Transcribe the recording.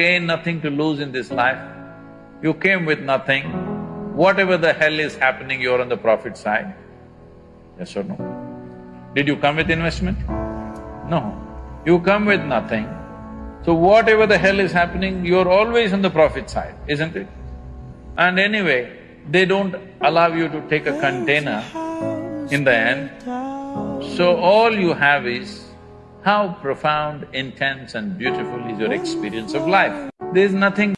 gain, nothing to lose in this life. You came with nothing. Whatever the hell is happening, you're on the profit side. Yes or no? Did you come with investment? No. You come with nothing. So whatever the hell is happening, you're always on the profit side, isn't it? And anyway, they don't allow you to take a container in the end. So all you have is how profound, intense and beautiful is your experience of life. There's nothing